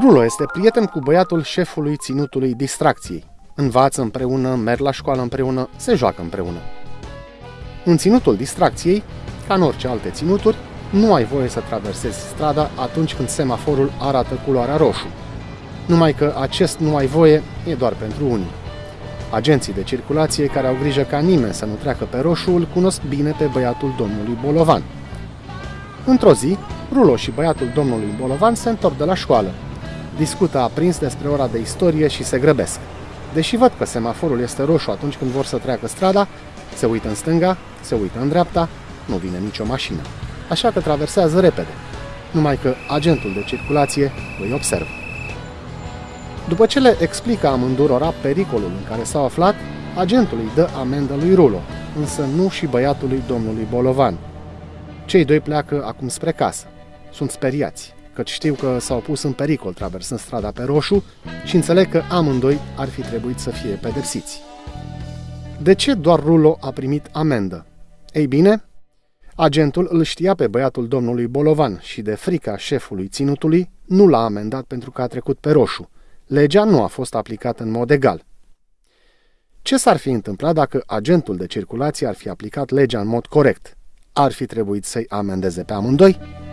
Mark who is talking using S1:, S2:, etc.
S1: Rulo este prieten cu băiatul șefului ținutului distracției. Învață împreună, merg la școală împreună, se joacă împreună. În ținutul distracției, ca în orice alte ținuturi, nu ai voie să traversezi strada atunci când semaforul arată culoarea roșu. Numai că acest nu ai voie e doar pentru unii. Agenții de circulație care au grijă ca nimeni să nu treacă pe roșu îl cunosc bine pe băiatul domnului Bolovan. Într-o zi, Rulo și băiatul domnului Bolovan se întorc de la școală. Discută aprins despre ora de istorie și se grăbesc. Deși văd că semaforul este roșu atunci când vor să treacă strada, se uită în stânga, se uită în dreapta, nu vine nicio mașină. Așa că traversează repede. Numai că agentul de circulație îi observă. După ce le explică amândurora pericolul în care s-au aflat, agentul îi dă amendă lui Rulo, însă nu și băiatului domnului Bolovan. Cei doi pleacă acum spre casă. Sunt speriați, căci știu că s-au pus în pericol traversând strada pe roșu și înțeleg că amândoi ar fi trebuit să fie pedepsiți. De ce doar Rulo a primit amendă? Ei bine, agentul îl știa pe băiatul domnului Bolovan și de frica șefului ținutului nu l-a amendat pentru că a trecut pe roșu. Legea nu a fost aplicată în mod egal. Ce s-ar fi întâmplat dacă agentul de circulație ar fi aplicat legea în mod corect? Ar fi trebuit să-i amendeze pe amândoi?